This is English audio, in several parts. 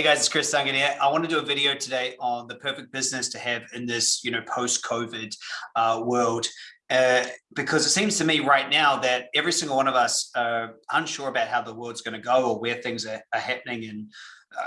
Hey guys, it's Chris Duncan here. I want to do a video today on the perfect business to have in this, you know, post-COVID uh, world. Uh, because it seems to me right now that every single one of us are unsure about how the world's going to go or where things are, are happening. And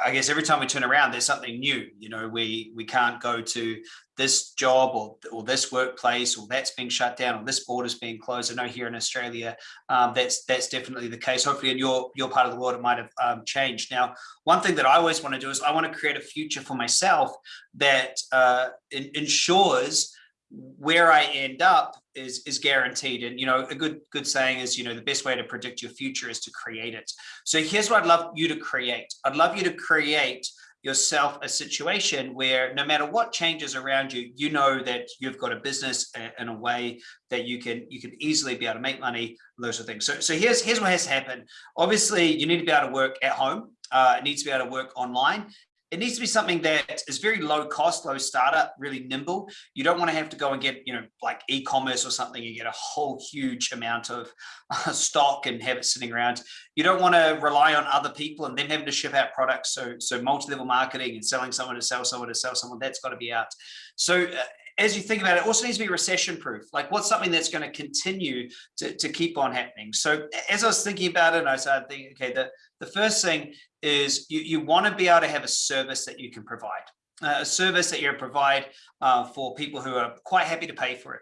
I guess every time we turn around, there's something new. You know, we we can't go to this job or, or this workplace or that's being shut down or this border's being closed. I know here in Australia, um, that's that's definitely the case. Hopefully in your, your part of the world, it might have um, changed. Now, one thing that I always want to do is I want to create a future for myself that uh, in, ensures where I end up is is guaranteed. And you know, a good good saying is, you know, the best way to predict your future is to create it. So here's what I'd love you to create. I'd love you to create yourself a situation where no matter what changes around you, you know that you've got a business in a way that you can you can easily be able to make money, those sort of things. So, so here's here's what has happened. Obviously, you need to be able to work at home. Uh, it needs to be able to work online it needs to be something that is very low cost, low startup, really nimble. You don't want to have to go and get, you know, like e-commerce or something and get a whole huge amount of uh, stock and have it sitting around. You don't want to rely on other people and then having to ship out products. So, so multi-level marketing and selling someone to sell someone to sell someone, that's got to be out. So uh, as you think about it, it also needs to be recession proof. Like what's something that's going to continue to, to keep on happening. So as I was thinking about it, I started thinking, okay, the, the first thing is you, you want to be able to have a service that you can provide, uh, a service that you provide uh, for people who are quite happy to pay for it.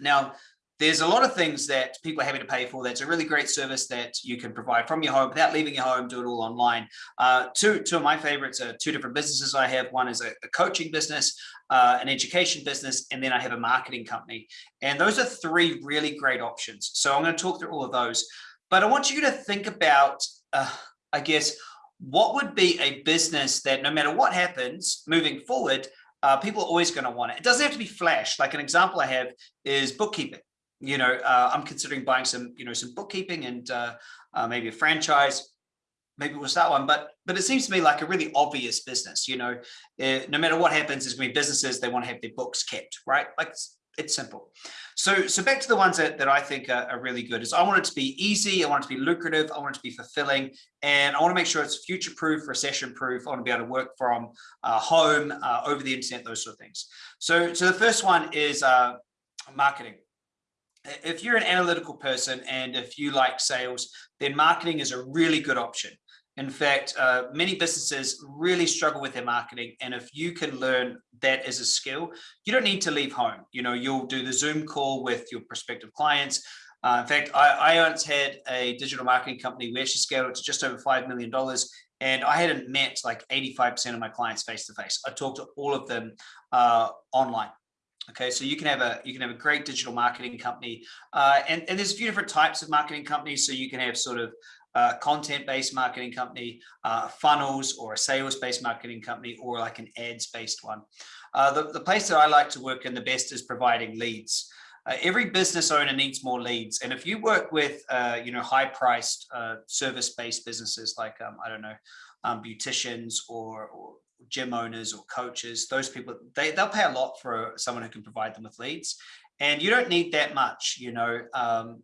Now, there's a lot of things that people are happy to pay for. That's a really great service that you can provide from your home without leaving your home, do it all online. Uh, two, two of my favorites are two different businesses I have. One is a, a coaching business, uh, an education business, and then I have a marketing company. And those are three really great options. So I'm going to talk through all of those. But I want you to think about, uh, I guess, what would be a business that no matter what happens moving forward, uh, people are always going to want it. It doesn't have to be flash. Like an example I have is bookkeeping you know, uh, I'm considering buying some, you know, some bookkeeping and uh, uh, maybe a franchise. Maybe we'll start one, but but it seems to me like a really obvious business. You know, uh, no matter what happens, is going to be businesses they want to have their books kept, right? Like it's, it's simple. So so back to the ones that, that I think are, are, really good is I want it to be easy, I want it to be lucrative, I want it to be fulfilling, and I want to make sure it's future-proof, recession-proof. I want to be able to work from uh, home, uh, over the internet, those sort of things. So so the first one is uh, marketing if you're an analytical person and if you like sales, then marketing is a really good option. In fact, uh, many businesses really struggle with their marketing. And if you can learn that as a skill, you don't need to leave home. You know, you'll do the Zoom call with your prospective clients. Uh, in fact, I, I once had a digital marketing company. We actually scaled it to just over $5 million. And I hadn't met like 85% of my clients face to face. I talked to all of them uh, online. Okay, so you can have a you can have a great digital marketing company, uh, and and there's a few different types of marketing companies. So you can have sort of uh, content-based marketing company, uh, funnels, or a sales-based marketing company, or like an ads-based one. Uh, the the place that I like to work in the best is providing leads. Uh, every business owner needs more leads, and if you work with uh, you know high-priced service-based businesses like um, I don't know um, beauticians or, or gym owners or coaches, those people, they, they'll pay a lot for someone who can provide them with leads. And you don't need that much, you know, um,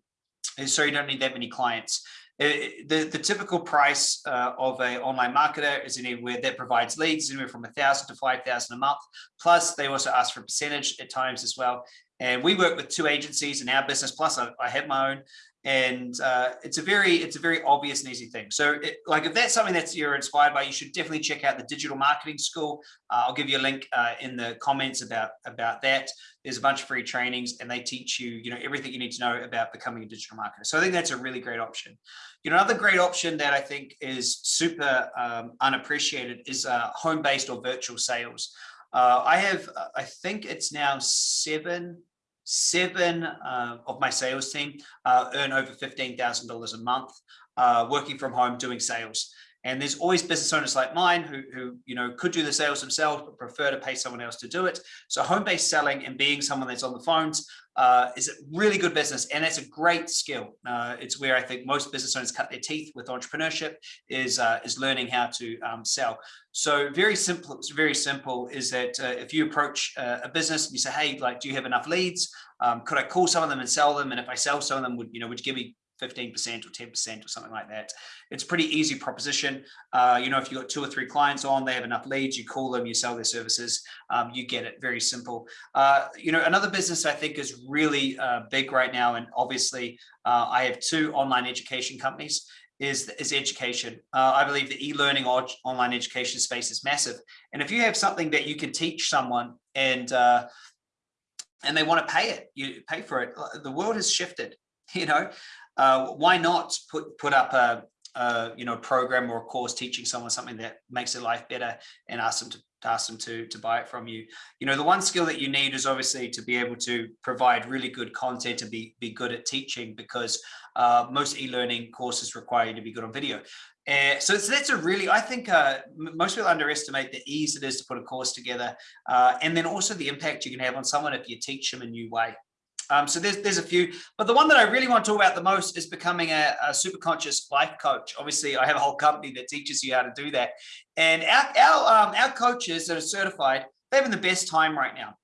so you don't need that many clients. the, the typical price uh, of an online marketer is anywhere that provides leads anywhere from a thousand to 5,000 a month. Plus they also ask for a percentage at times as well. And we work with two agencies in our business, plus I, I have my own and uh, it's a very it's a very obvious and easy thing. So it, like if that's something that you're inspired by, you should definitely check out the Digital Marketing School. Uh, I'll give you a link uh, in the comments about about that. There's a bunch of free trainings and they teach you you know everything you need to know about becoming a digital marketer. So I think that's a really great option. You know another great option that I think is super um, unappreciated is uh, home-based or virtual sales. Uh, I have I think it's now seven seven uh, of my sales team uh, earn over $15,000 a month uh, working from home doing sales. And there's always business owners like mine who, who, you know, could do the sales themselves, but prefer to pay someone else to do it. So home-based selling and being someone that's on the phones uh, is a really good business. And it's a great skill. Uh, it's where I think most business owners cut their teeth with entrepreneurship is, uh, is learning how to um, sell. So very simple, it's very simple is that uh, if you approach uh, a business and you say, hey, like, do you have enough leads? Um, could I call some of them and sell them? And if I sell some of them, would, you know, would you give me 15% or 10% or something like that. It's pretty easy proposition. Uh, you know, if you've got two or three clients on, they have enough leads, you call them, you sell their services, um, you get it very simple. Uh, you know, another business I think is really uh, big right now, and obviously uh, I have two online education companies is, is education. Uh, I believe the e-learning or online education space is massive. And if you have something that you can teach someone and uh, and they want to pay it, you pay for it. The world has shifted, you know, uh, why not put, put up a, a, you know, program or a course teaching someone something that makes their life better and ask them to ask them to to buy it from you you know the one skill that you need is obviously to be able to provide really good content to be be good at teaching because uh, most e-learning courses require you to be good on video. Uh, so, so that's a really, I think uh, most people underestimate the ease it is to put a course together uh, and then also the impact you can have on someone if you teach them a new way. Um, so there's, there's a few, but the one that I really want to talk about the most is becoming a, a super conscious life coach. Obviously, I have a whole company that teaches you how to do that. And our, our, um, our coaches that are certified, they're having the best time right now.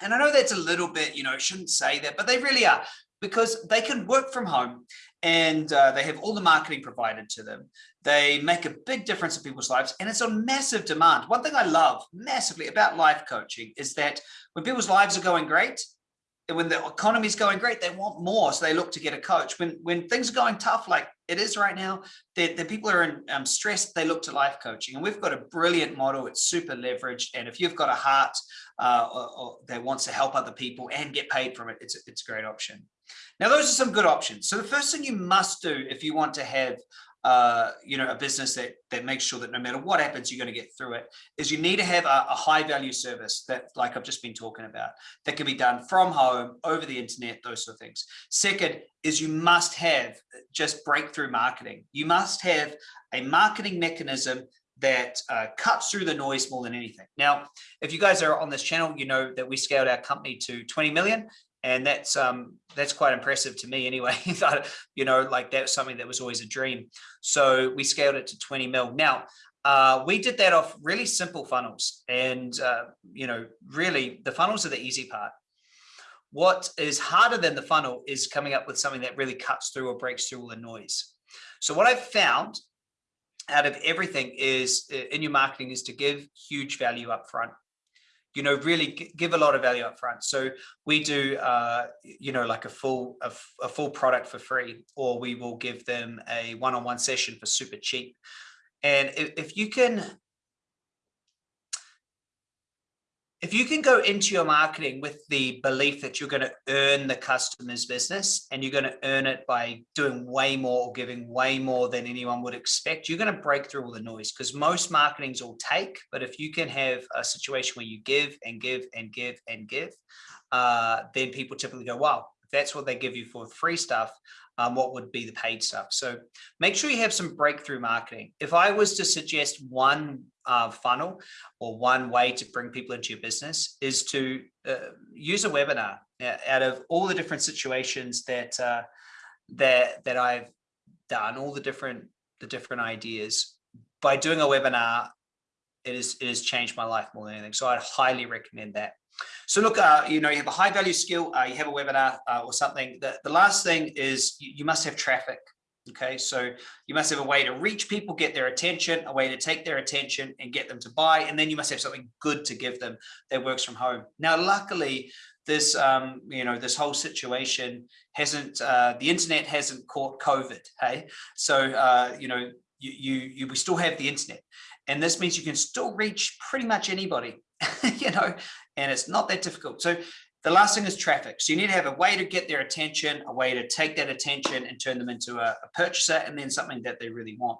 And I know that's a little bit, you know, shouldn't say that, but they really are because they can work from home and uh, they have all the marketing provided to them. They make a big difference in people's lives and it's on massive demand. One thing I love massively about life coaching is that when people's lives are going great, when the economy is going great, they want more. So they look to get a coach. When when things are going tough, like it is right now, the, people are in um, stress, they look to life coaching. And we've got a brilliant model. It's super leveraged. And if you've got a heart uh, or, or that wants to help other people and get paid from it, it's, it's a great option. Now, those are some good options. So the first thing you must do if you want to have uh, you know, a business that that makes sure that no matter what happens, you're going to get through it. Is you need to have a, a, high value service that, like I've just been talking about, that can be done from home, over the internet, those sort of things. Second is you must have just breakthrough marketing. You must have a marketing mechanism that uh, cuts through the noise more than anything. Now, if you guys are on this channel, you know that we scaled our company to 20 million and that's um that's quite impressive to me anyway. You know like that's something that was always a dream. So we scaled it to 20 mil. Now uh, we did that off really simple funnels and uh, you know really the funnels are the easy part. What is harder than the funnel is coming up with something that really cuts through or breaks through all the noise. So what i've found out of everything is uh, in your marketing is to give huge value up front you know, really give a lot of value up front. So we do, uh, you know, like a full a, a full product for free, or we will give them a one-on-one -on -one session for super cheap. And if, if you can if you can go into your marketing with the belief that you're going to earn the customer's business and you're going to earn it by doing way more or giving way more than anyone would expect, you're going to break through all the noise because most marketing's all take. But if you can have a situation where you give and give and give and give, uh, then people typically go, wow, if that's what they give you for free stuff, um, what would be the paid stuff. So make sure you have some breakthrough marketing. If I was to suggest one uh, funnel or one way to bring people into your business is to uh, use a webinar out of all the different situations that uh, that that I've done, all the different the different ideas. By doing a webinar, it is it has changed my life more than anything. So I'd highly recommend that. So look, uh, you know, you have a high value skill, uh, you have a webinar uh, or something. The, the last thing is you, you must have traffic. Okay, so you must have a way to reach people, get their attention, a way to take their attention and get them to buy. And then you must have something good to give them that works from home. Now, luckily, this, um, you know, this whole situation hasn't, uh, the internet hasn't caught COVID. Hey, so, uh, you know, you, you, you, we still have the internet. And this means you can still reach pretty much anybody, you know, and it's not that difficult. So the last thing is traffic. So you need to have a way to get their attention, a way to take that attention and turn them into a, a purchaser and then something that they really want.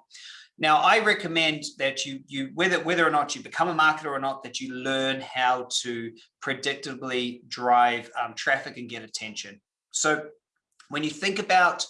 Now, I recommend that you, you whether, whether or not you become a marketer or not, that you learn how to predictably drive um, traffic and get attention. So when you think about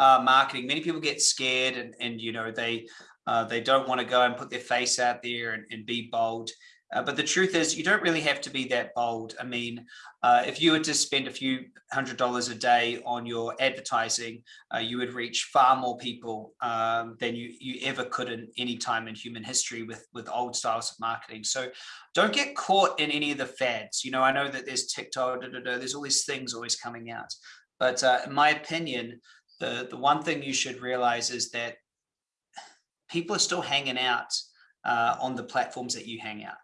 uh, marketing, many people get scared and, and you know, they, uh, they don't want to go and put their face out there and, and be bold. Uh, but the truth is you don't really have to be that bold. I mean, uh, if you were to spend a few hundred dollars a day on your advertising, uh, you would reach far more people um, than you, you ever could in any time in human history with, with old styles of marketing. So don't get caught in any of the fads. You know, I know that there's TikTok, da, da, da, there's all these things always coming out. But uh, in my opinion, the, the one thing you should realize is that people are still hanging out uh, on the platforms that you hang out.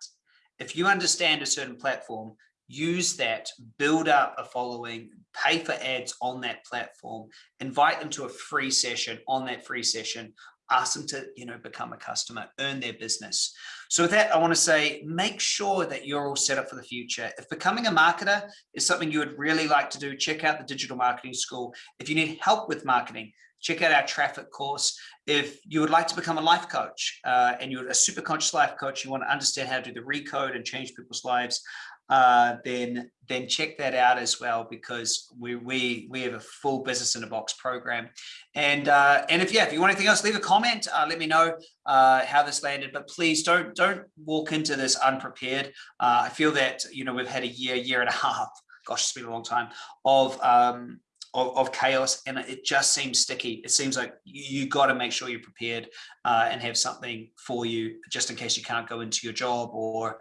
If you understand a certain platform, use that, build up a following, pay for ads on that platform, invite them to a free session on that free session, ask them to you know become a customer earn their business. So with that i want to say make sure that you're all set up for the future. If becoming a marketer is something you would really like to do check out the digital marketing school. If you need help with marketing check out our traffic course. If you would like to become a life coach uh, and you're a super conscious life coach you want to understand how to do the recode and change people's lives uh, then then check that out as well because we we we have a full business in a box program. And uh, and if yeah if you want anything else leave a comment uh, let me know uh, how this landed. But please don't don't walk into this unprepared. Uh, I feel that you know we've had a year year and a half gosh it's been a long time of um, of, of, chaos and it just seems sticky. It seems like you, you got to make sure you're prepared uh, and have something for you just in case you can't go into your job or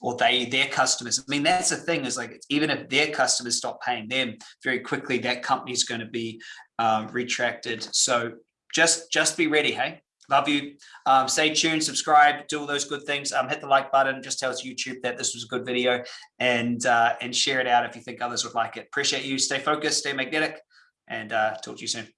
or they their customers. I mean, that's the thing is like even if their customers stop paying them very quickly, that company's going to be um, retracted. So just just be ready. Hey, love you. Um, stay tuned, subscribe, do all those good things. Um, hit the like button. Just tell us YouTube that this was a good video and uh, and share it out if you think others would like it. Appreciate you. Stay focused, stay magnetic, and uh, talk to you soon.